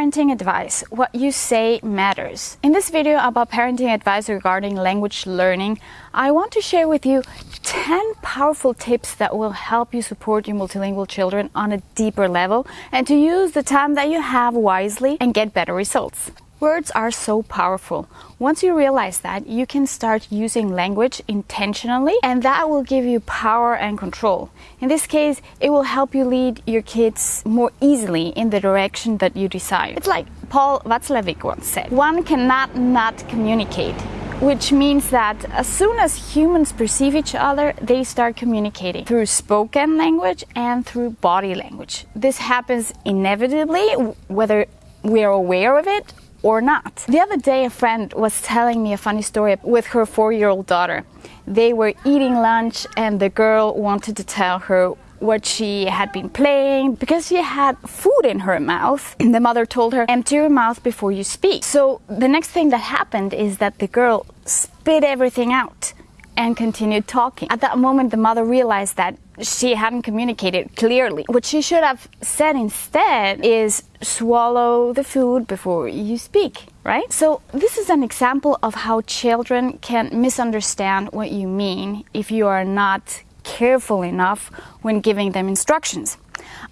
Parenting advice. What you say matters. In this video about parenting advice regarding language learning, I want to share with you 10 powerful tips that will help you support your multilingual children on a deeper level and to use the time that you have wisely and get better results. Words are so powerful. Once you realize that, you can start using language intentionally and that will give you power and control. In this case, it will help you lead your kids more easily in the direction that you desire. It's like Paul Watzlawick once said, one cannot not communicate which means that as soon as humans perceive each other, they start communicating through spoken language and through body language. This happens inevitably, whether we are aware of it or not. The other day, a friend was telling me a funny story with her four year old daughter. They were eating lunch, and the girl wanted to tell her what she had been playing because she had food in her mouth. And the mother told her, Empty your mouth before you speak. So the next thing that happened is that the girl spit everything out and continued talking. At that moment, the mother realized that she hadn't communicated clearly. What she should have said instead is swallow the food before you speak, right? So, this is an example of how children can misunderstand what you mean if you are not careful enough when giving them instructions.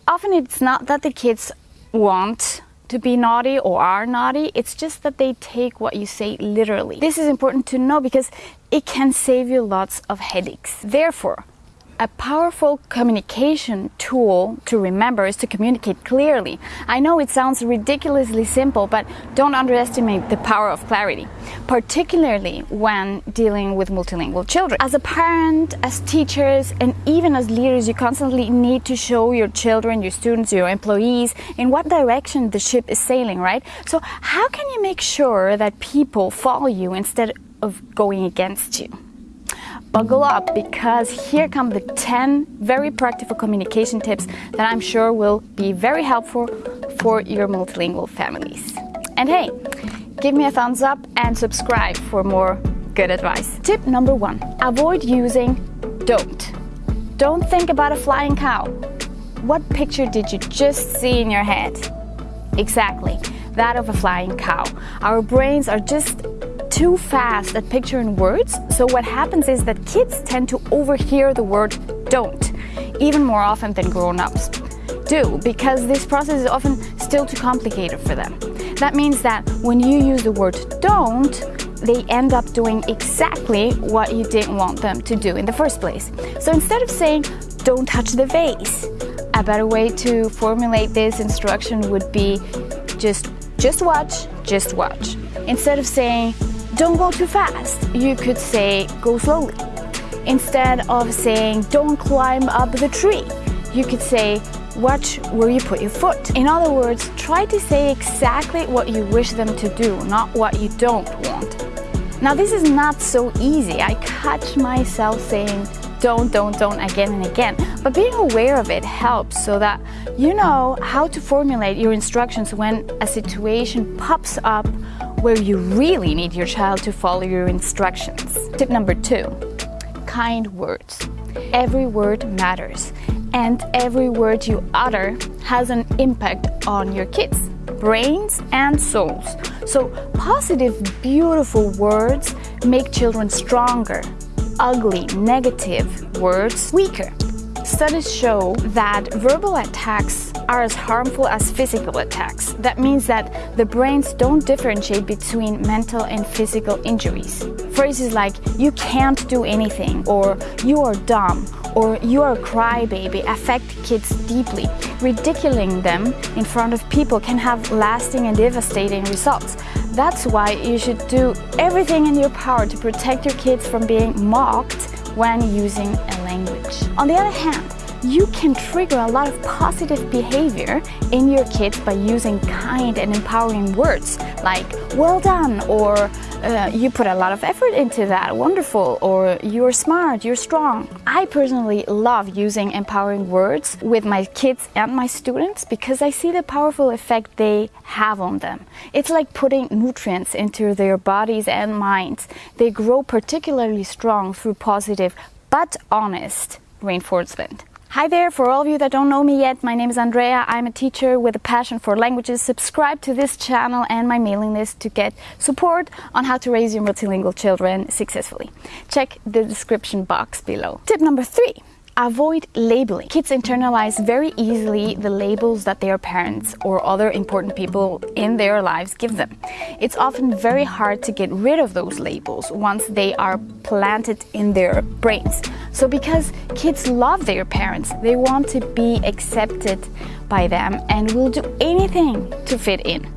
Often it's not that the kids want to be naughty or are naughty. It's just that they take what you say literally. This is important to know because it can save you lots of headaches. Therefore, a powerful communication tool to remember is to communicate clearly. I know it sounds ridiculously simple, but don't underestimate the power of clarity, particularly when dealing with multilingual children. As a parent, as teachers, and even as leaders, you constantly need to show your children, your students, your employees in what direction the ship is sailing, right? So, how can you make sure that people follow you instead of going against you? Buckle up because here come the 10 very practical communication tips that I'm sure will be very helpful for your multilingual families. And hey, give me a thumbs up and subscribe for more good advice. Tip number one avoid using don't. Don't think about a flying cow. What picture did you just see in your head? Exactly, that of a flying cow. Our brains are just too fast at picturing words, so what happens is that kids tend to overhear the word don't, even more often than grown-ups do, because this process is often still too complicated for them. That means that when you use the word don't, they end up doing exactly what you didn't want them to do in the first place. So instead of saying, don't touch the vase, a better way to formulate this instruction would be just, just watch, just watch. Instead of saying, don't go too fast. You could say go slowly. Instead of saying don't climb up the tree, you could say watch where you put your foot. In other words, try to say exactly what you wish them to do, not what you don't want. Now this is not so easy. I catch myself saying don't, don't, don't again and again. But being aware of it helps so that you know how to formulate your instructions when a situation pops up where you really need your child to follow your instructions. Tip number two, kind words. Every word matters and every word you utter has an impact on your kids' brains and souls. So positive, beautiful words make children stronger. Ugly, negative words weaker. Studies show that verbal attacks are as harmful as physical attacks. That means that the brains don't differentiate between mental and physical injuries. Phrases like, you can't do anything, or you are dumb, or you are a crybaby affect kids deeply. Ridiculing them in front of people can have lasting and devastating results. That's why you should do everything in your power to protect your kids from being mocked when using a language. On the other hand, you can trigger a lot of positive behavior in your kids by using kind and empowering words like well done or uh, you put a lot of effort into that, wonderful, or you're smart, you're strong. I personally love using empowering words with my kids and my students because I see the powerful effect they have on them. It's like putting nutrients into their bodies and minds. They grow particularly strong through positive but honest reinforcement. Hi there, for all of you that don't know me yet, my name is Andrea. I'm a teacher with a passion for languages. Subscribe to this channel and my mailing list to get support on how to raise your multilingual children successfully. Check the description box below. Tip number three Avoid labeling. Kids internalize very easily the labels that their parents or other important people in their lives give them. It's often very hard to get rid of those labels once they are planted in their brains. So because kids love their parents, they want to be accepted by them and will do anything to fit in.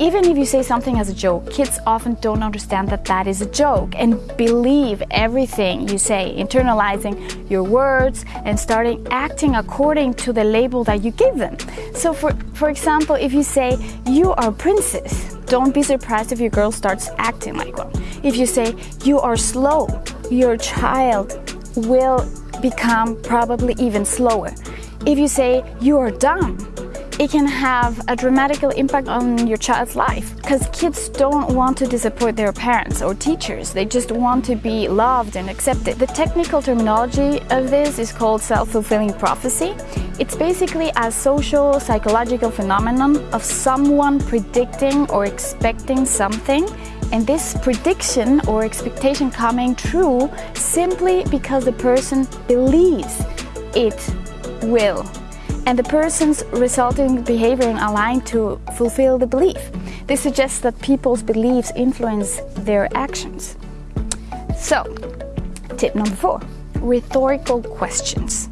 Even if you say something as a joke, kids often don't understand that that is a joke and believe everything you say, internalizing your words and starting acting according to the label that you give them. So for, for example, if you say, you are a princess, don't be surprised if your girl starts acting like one. If you say, you are slow, your child will become probably even slower. If you say, you are dumb, it can have a dramatical impact on your child's life because kids don't want to disappoint their parents or teachers. They just want to be loved and accepted. The technical terminology of this is called self-fulfilling prophecy. It's basically a social psychological phenomenon of someone predicting or expecting something and this prediction or expectation coming true simply because the person believes it will and the person's resulting behavior aligned to fulfill the belief. This suggests that people's beliefs influence their actions. So, tip number four, rhetorical questions.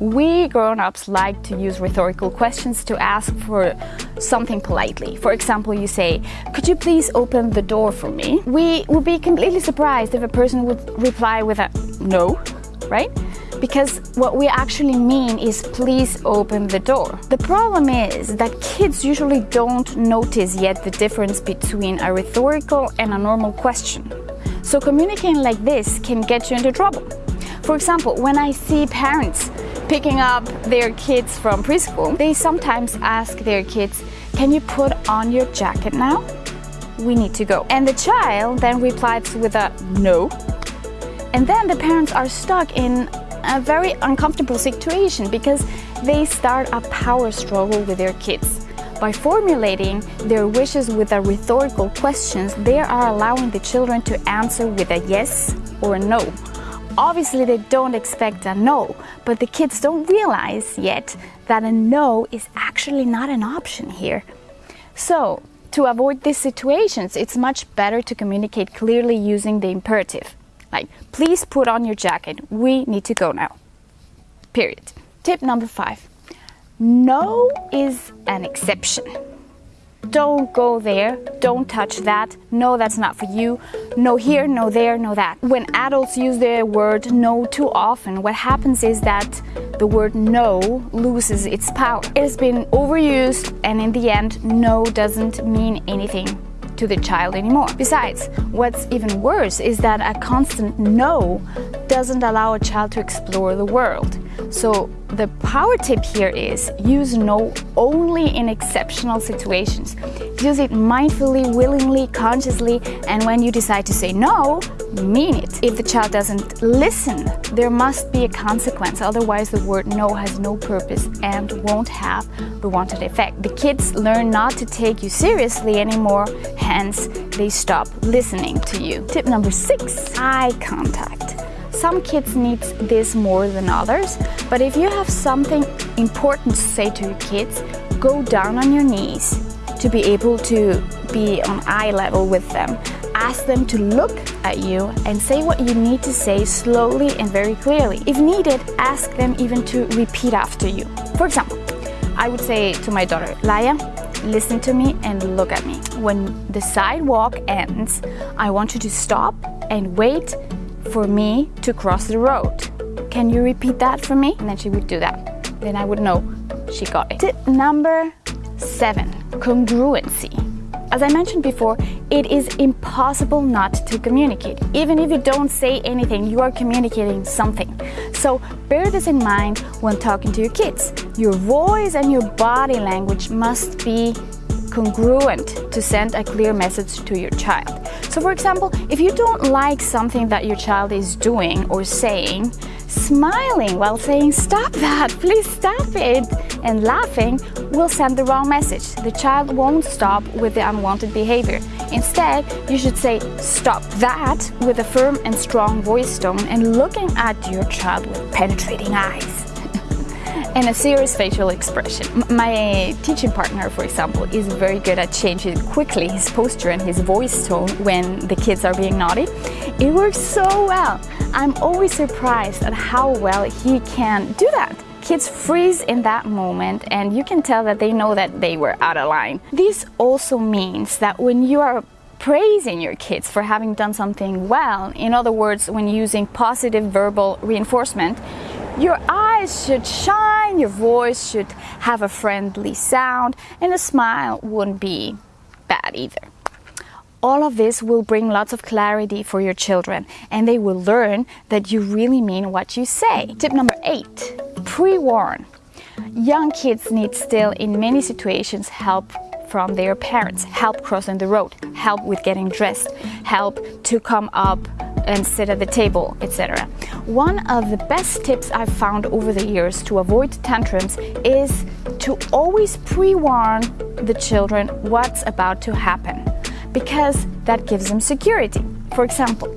We grown-ups like to use rhetorical questions to ask for something politely. For example, you say, could you please open the door for me? We would be completely surprised if a person would reply with a no, right? Because what we actually mean is please open the door. The problem is that kids usually don't notice yet the difference between a rhetorical and a normal question. So communicating like this can get you into trouble. For example, when I see parents picking up their kids from preschool, they sometimes ask their kids, can you put on your jacket now? We need to go. And the child then replies with a no. And then the parents are stuck in a very uncomfortable situation because they start a power struggle with their kids. By formulating their wishes with a rhetorical questions, they are allowing the children to answer with a yes or a no. Obviously, they don't expect a no, but the kids don't realize yet that a no is actually not an option here. So, to avoid these situations, it's much better to communicate clearly using the imperative. Like, please put on your jacket. We need to go now. Period. Tip number five. No is an exception. Don't go there. Don't touch that. No, that's not for you. No here, no there, no that. When adults use the word no too often, what happens is that the word no loses its power. It has been overused and in the end, no doesn't mean anything to the child anymore. Besides, what's even worse is that a constant no doesn't allow a child to explore the world. So the power tip here is use no only in exceptional situations. Use it mindfully, willingly, consciously, and when you decide to say no, mean it. If the child doesn't listen, there must be a consequence, otherwise the word no has no purpose and won't have the wanted effect. The kids learn not to take you seriously anymore, hence they stop listening to you. Tip number six, eye contact. Some kids need this more than others, but if you have something important to say to your kids, go down on your knees to be able to be on eye level with them. Ask them to look at you and say what you need to say slowly and very clearly. If needed, ask them even to repeat after you. For example, I would say to my daughter, Laya, listen to me and look at me. When the sidewalk ends, I want you to stop and wait for me to cross the road. Can you repeat that for me? And then she would do that. Then I would know she got it. Tip number seven, congruency. As I mentioned before, it is impossible not to communicate. Even if you don't say anything, you are communicating something. So bear this in mind when talking to your kids. Your voice and your body language must be congruent to send a clear message to your child. So for example, if you don't like something that your child is doing or saying, Smiling while saying, Stop that, please stop it, and laughing will send the wrong message. The child won't stop with the unwanted behavior. Instead, you should say, Stop that, with a firm and strong voice tone and looking at your child with penetrating eyes and a serious facial expression. My teaching partner, for example, is very good at changing quickly his posture and his voice tone when the kids are being naughty. It works so well. I'm always surprised at how well he can do that. Kids freeze in that moment and you can tell that they know that they were out of line. This also means that when you are praising your kids for having done something well, in other words, when using positive verbal reinforcement, your eyes should shine, your voice should have a friendly sound, and a smile wouldn't be bad either. All of this will bring lots of clarity for your children, and they will learn that you really mean what you say. Tip number eight pre warn. Young kids need still, in many situations, help from their parents, help crossing the road, help with getting dressed, help to come up and sit at the table, etc. One of the best tips I've found over the years to avoid tantrums is to always pre-warn the children what's about to happen because that gives them security. For example,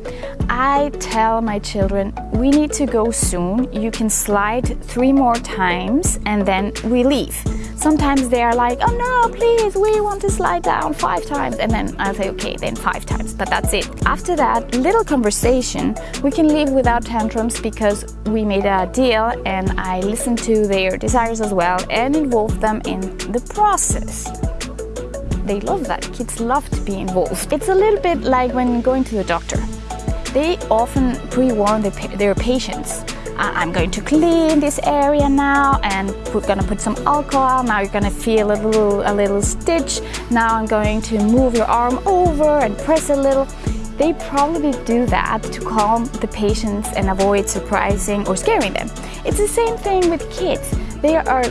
I tell my children, we need to go soon. You can slide three more times and then we leave. Sometimes they are like, oh no, please, we want to slide down five times. And then I'll say, okay, then five times, but that's it. After that little conversation, we can leave without tantrums because we made a deal and I listened to their desires as well and involved them in the process they love that. Kids love to be involved. It's a little bit like when going to the doctor. They often pre-warn their patients. Uh, I'm going to clean this area now and we're gonna put some alcohol. Now you're gonna feel a little, a little stitch. Now I'm going to move your arm over and press a little. They probably do that to calm the patients and avoid surprising or scaring them. It's the same thing with kids. They are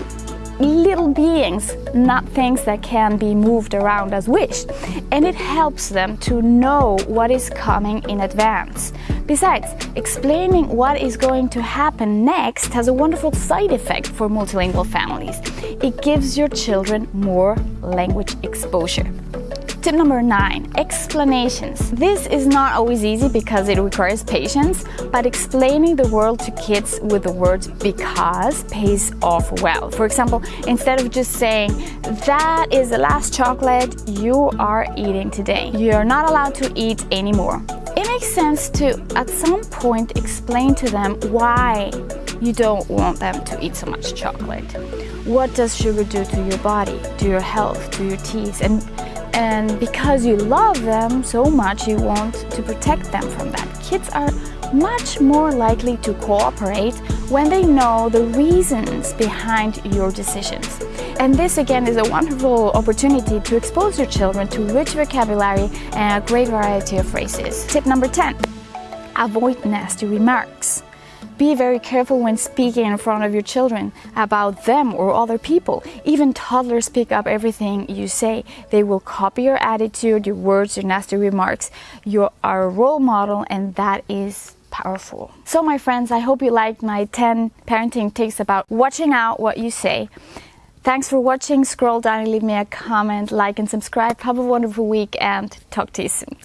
little beings, not things that can be moved around as wished. And it helps them to know what is coming in advance. Besides, explaining what is going to happen next has a wonderful side effect for multilingual families. It gives your children more language exposure. Tip number nine, explanations. This is not always easy because it requires patience, but explaining the world to kids with the words because pays off well. For example, instead of just saying, that is the last chocolate you are eating today, you're not allowed to eat anymore. It makes sense to, at some point, explain to them why you don't want them to eat so much chocolate. What does sugar do to your body, to your health, to your teeth, and and because you love them so much, you want to protect them from that. Kids are much more likely to cooperate when they know the reasons behind your decisions. And this again is a wonderful opportunity to expose your children to rich vocabulary and a great variety of phrases. Tip number 10, avoid nasty remarks. Be very careful when speaking in front of your children about them or other people. Even toddlers pick up everything you say. They will copy your attitude, your words, your nasty remarks. You are a role model and that is powerful. So my friends, I hope you liked my 10 parenting tips about watching out what you say. Thanks for watching. Scroll down and leave me a comment, like and subscribe. Have a wonderful week and talk to you soon.